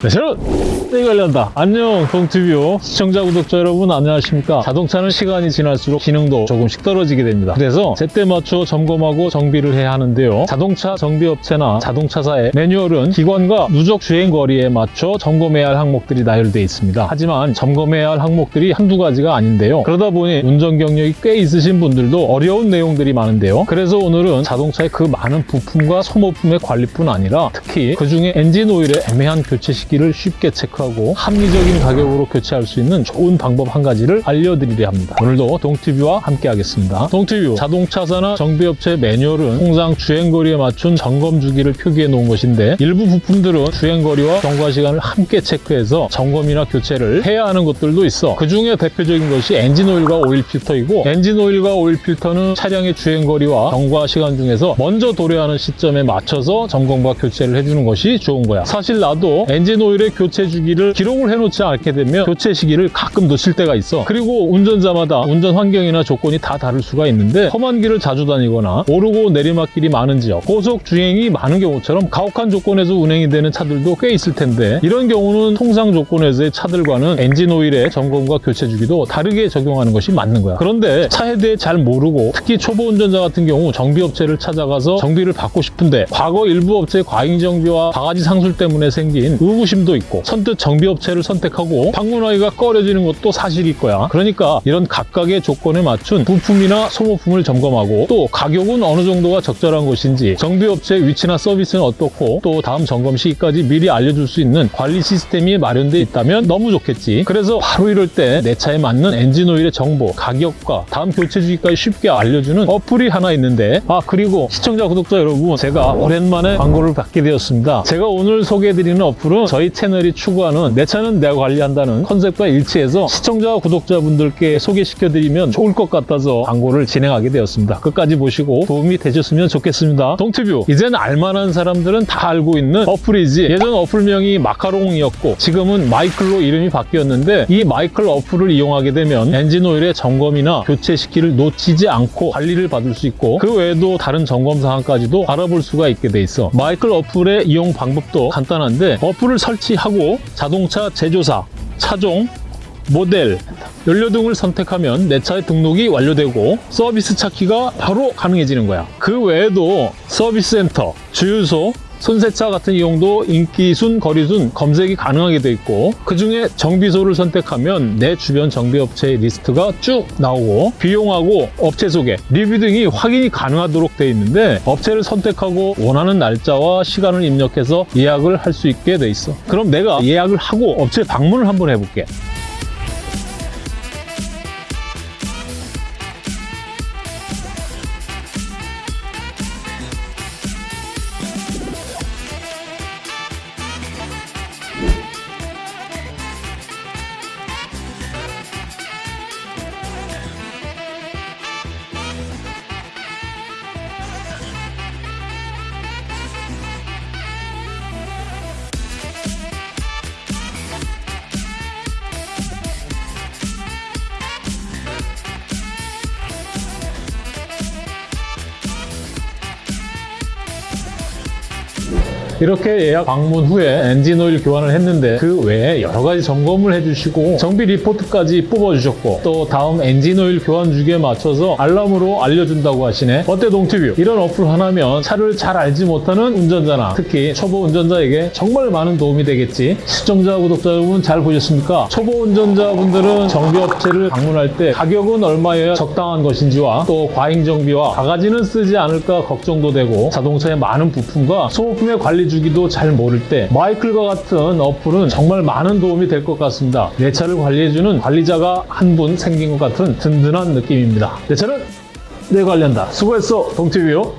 네, 새로운 이 관련다. 안녕, 동티뷰 시청자, 구독자 여러분 안녕하십니까? 자동차는 시간이 지날수록 기능도 조금씩 떨어지게 됩니다. 그래서 제때 맞춰 점검하고 정비를 해야 하는데요. 자동차 정비업체나 자동차사의 매뉴얼은 기관과 누적 주행 거리에 맞춰 점검해야 할 항목들이 나열되어 있습니다. 하지만 점검해야 할 항목들이 한두 가지가 아닌데요. 그러다 보니 운전 경력이 꽤 있으신 분들도 어려운 내용들이 많은데요. 그래서 오늘은 자동차의 그 많은 부품과 소모품의 관리뿐 아니라 특히 그 중에 엔진 오일의 애매한 교체 시 기를 쉽게 체크하고 합리적인 가격으로 교체할 수 있는 좋은 방법 한 가지를 알려드리려 합니다. 오늘도 동티뷰와 함께 하겠습니다. 동티뷰 자동차사나 정비업체 매뉴얼은 통상 주행거리에 맞춘 점검 주기를 표기해 놓은 것인데 일부 부품들은 주행거리와 경과 시간을 함께 체크해서 점검이나 교체를 해야 하는 것들도 있어 그 중에 대표적인 것이 엔진 오일과 오일 필터이고 엔진 오일과 오일 필터는 차량의 주행거리와 경과 시간 중에서 먼저 도래하는 시점에 맞춰서 점검과 교체를 해주는 것이 좋은 거야. 사실 나도 엔진 오일의 교체 주기를 기록을 해놓지 않게 되면 교체 시기를 가끔 놓칠 때가 있어. 그리고 운전자마다 운전 환경이나 조건이 다 다를 수가 있는데 험한 길을 자주 다니거나 오르고 내리막길이 많은 지역, 고속 주행이 많은 경우처럼 가혹한 조건에서 운행이 되는 차들도 꽤 있을 텐데 이런 경우는 통상 조건에서의 차들과는 엔진 오일의 점검과 교체 주기도 다르게 적용하는 것이 맞는 거야. 그런데 차에 대해 잘 모르고 특히 초보 운전자 같은 경우 정비업체를 찾아가서 정비를 받고 싶은데 과거 일부 업체의 과잉 정비와 바가지 상술 때문에 생긴 의구 심도 있고 선뜻 정비업체를 선택하고 방문하기가 꺼려지는 것도 사실일 거야. 그러니까 이런 각각의 조건에 맞춘 부품이나 소모품을 점검하고 또 가격은 어느 정도가 적절한 것인지 정비업체 위치나 서비스는 어떻고 또 다음 점검 시기까지 미리 알려줄 수 있는 관리 시스템이 마련돼 있다면 너무 좋겠지. 그래서 바로 이럴 때 내 차에 맞는 엔진 오일의 정보, 가격과 다음 교체 주기까지 쉽게 알려주는 어플이 하나 있는데 아 그리고 시청자 구독자 여러분 제가 오랜만에 광고를 받게 되었습니다. 제가 오늘 소개해드리는 어플은 저희 채널이 추구하는 내 차는 내가 관리한다는 컨셉과 일치해서 시청자 구독자분들께 소개시켜드리면 좋을 것 같아서 광고를 진행하게 되었습니다. 끝까지 보시고 도움이 되셨으면 좋겠습니다. 동티뷰 이젠 알만한 사람들은 다 알고 있는 어플이지 예전 어플명이 마카롱이었고 지금은 마이클로 이름이 바뀌었는데 이 마이클 어플을 이용하게 되면 엔진 오일의 점검이나 교체 시기를 놓치지 않고 관리를 받을 수 있고 그 외에도 다른 점검 사항까지도 알아볼 수가 있게 돼 있어 마이클 어플의 이용 방법도 간단한데 어플을 설치하고 자동차 제조사, 차종, 모델, 연료 등을 선택하면 내 차의 등록이 완료되고 서비스 찾기가 바로 가능해지는 거야. 그 외에도 서비스 센터, 주유소, 손세차 같은 이용도 인기순, 거리순 검색이 가능하게 돼 있고 그 중에 정비소를 선택하면 내 주변 정비업체의 리스트가 쭉 나오고 비용하고 업체 소개, 리뷰 등이 확인이 가능하도록 돼 있는데 업체를 선택하고 원하는 날짜와 시간을 입력해서 예약을 할 수 있게 돼 있어. 그럼 내가 예약을 하고 업체 방문을 한번 해볼게. 이렇게 예약 방문 후에 엔진 오일 교환을 했는데 그 외에 여러 가지 점검을 해주시고 정비 리포트까지 뽑아주셨고 또 다음 엔진 오일 교환 주기에 맞춰서 알람으로 알려준다고 하시네. 어때 동티뷰? 이런 어플 하나면 차를 잘 알지 못하는 운전자나 특히 초보 운전자에게 정말 많은 도움이 되겠지. 시청자 구독자 여러분 잘 보셨습니까? 초보 운전자분들은 정비업체를 방문할 때 가격은 얼마여야 적당한 것인지와 또 과잉 정비와 바가지는 쓰지 않을까 걱정도 되고 자동차의 많은 부품과 소모품의 관리 주기도 잘 모를 때 마이클과 같은 어플은 정말 많은 도움이 될 것 같습니다. 내 차를 관리해주는 관리자가 한 분 생긴 것 같은 든든한 느낌입니다. 내 차는 내 관리한다. 수고했어, 동티뷰.